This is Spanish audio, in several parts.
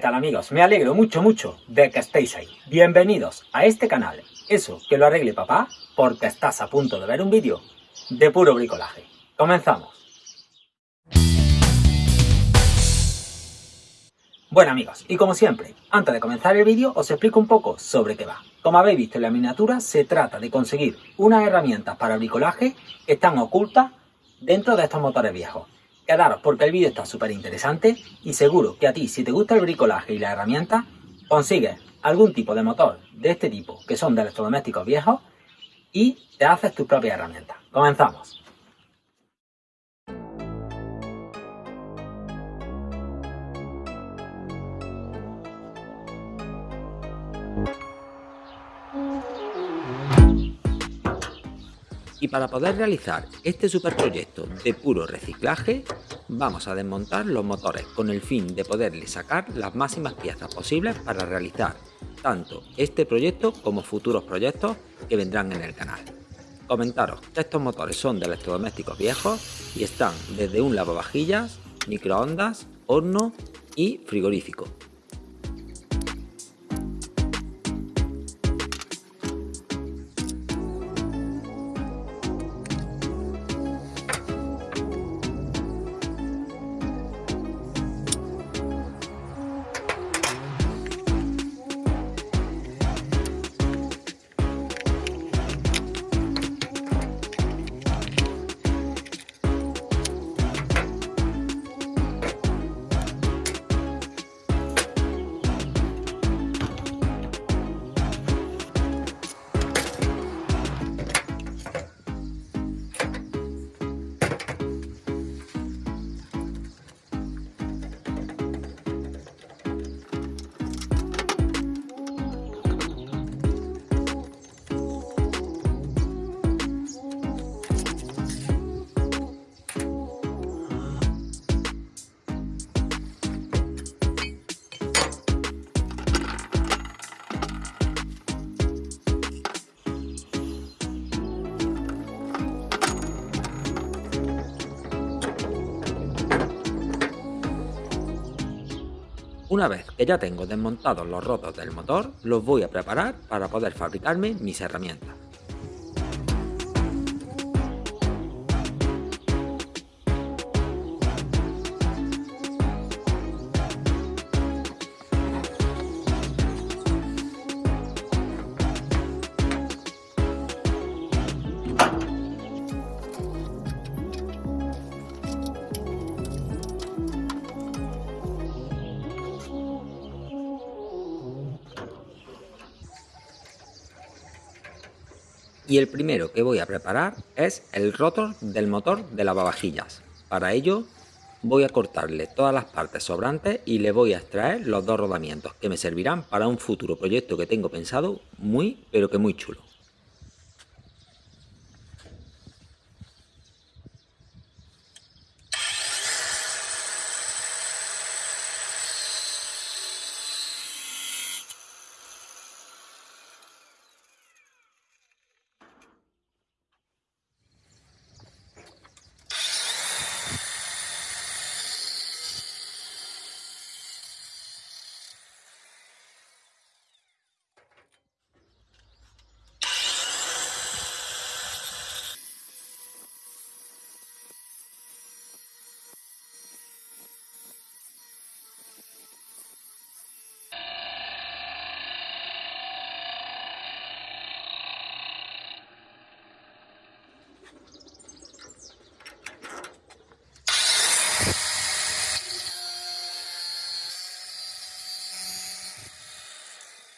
¿Qué tal amigos? Me alegro mucho mucho de que estéis ahí. Bienvenidos a este canal. Eso, que lo arregle papá, porque estás a punto de ver un vídeo de puro bricolaje. Comenzamos. Bueno amigos, y como siempre, antes de comenzar el vídeo os explico un poco sobre qué va. Como habéis visto en la miniatura, se trata de conseguir unas herramientas para bricolaje que están ocultas dentro de estos motores viejos. Quedaros porque el vídeo está súper interesante y seguro que a ti, si te gusta el bricolaje y la herramienta, consigues algún tipo de motor de este tipo, que son de electrodomésticos viejos, y te haces tus propias herramientas. Comenzamos. Y para poder realizar este superproyecto de puro reciclaje, vamos a desmontar los motores con el fin de poderle sacar las máximas piezas posibles para realizar tanto este proyecto como futuros proyectos que vendrán en el canal. Comentaros que estos motores son de electrodomésticos viejos y están desde un lavavajillas, microondas, horno y frigorífico. Una vez que ya tengo desmontados los rotos del motor, los voy a preparar para poder fabricarme mis herramientas. Y el primero que voy a preparar es el rotor del motor de lavavajillas. Para ello voy a cortarle todas las partes sobrantes y le voy a extraer los dos rodamientos que me servirán para un futuro proyecto que tengo pensado muy pero que muy chulo.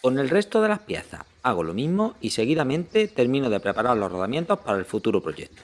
Con el resto de las piezas hago lo mismo y seguidamente termino de preparar los rodamientos para el futuro proyecto.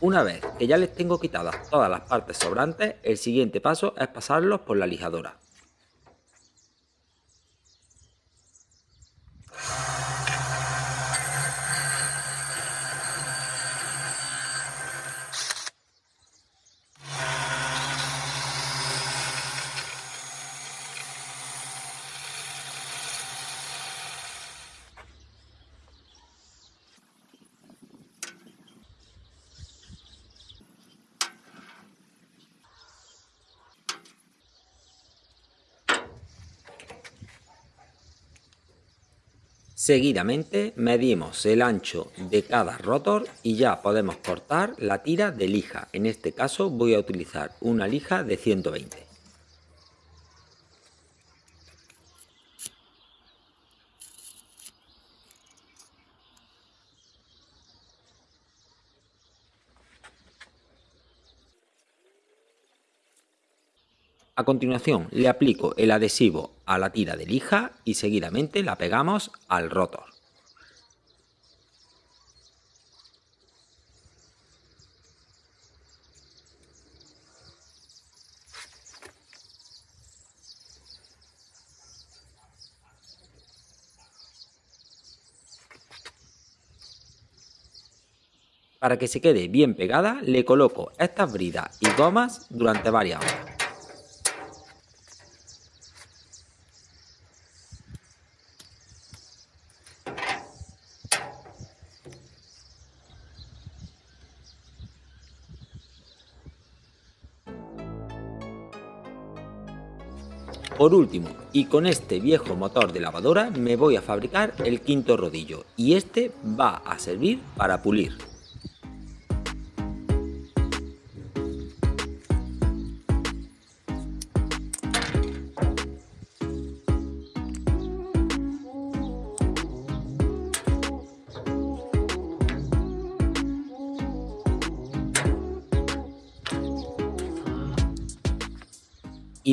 Una vez que ya les tengo quitadas todas las partes sobrantes, el siguiente paso es pasarlos por la lijadora. Seguidamente medimos el ancho de cada rotor y ya podemos cortar la tira de lija. En este caso voy a utilizar una lija de 120. A continuación le aplico el adhesivo a la tira de lija y seguidamente la pegamos al rotor. Para que se quede bien pegada le coloco estas bridas y gomas durante varias horas. Por último, y con este viejo motor de lavadora me voy a fabricar el quinto rodillo y este va a servir para pulir.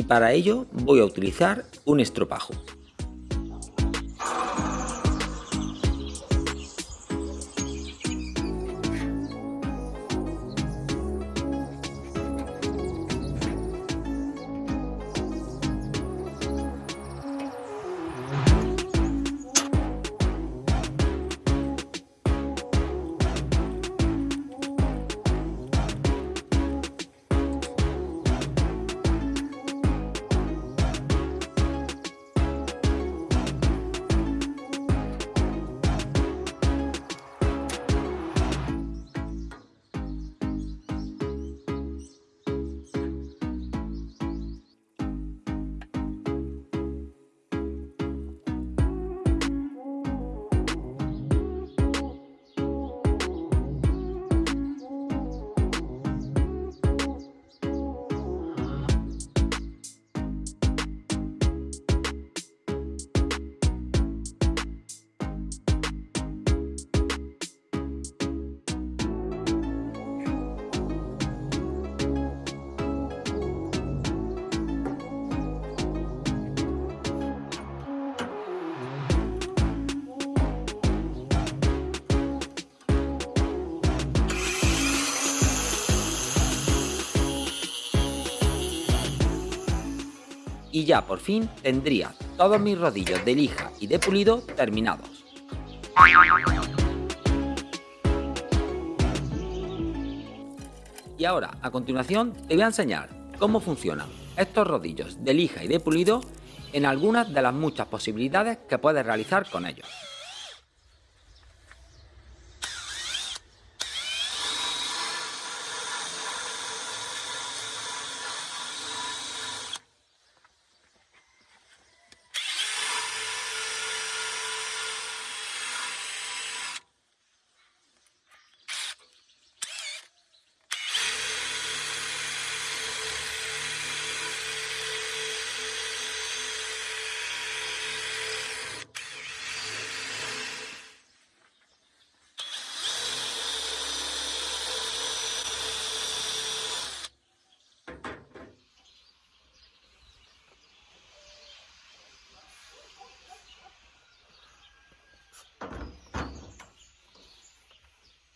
Para ello voy a utilizar un estropajo. Y ya por fin tendría todos mis rodillos de lija y de pulido terminados. Y ahora, a continuación, te voy a enseñar cómo funcionan estos rodillos de lija y de pulido en algunas de las muchas posibilidades que puedes realizar con ellos.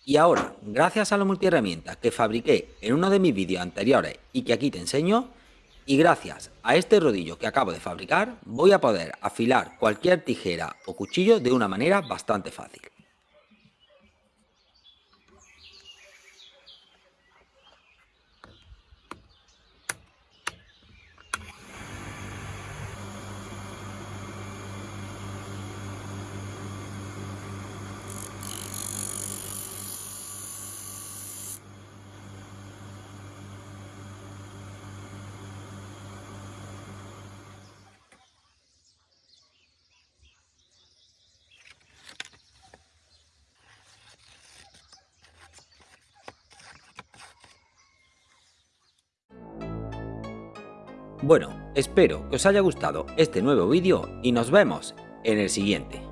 Y ahora, gracias a la multiherramienta que fabriqué en uno de mis vídeos anteriores y que aquí te enseño, y gracias a este rodillo que acabo de fabricar, voy a poder afilar cualquier tijera o cuchillo de una manera bastante fácil. Bueno, espero que os haya gustado este nuevo vídeo y nos vemos en el siguiente.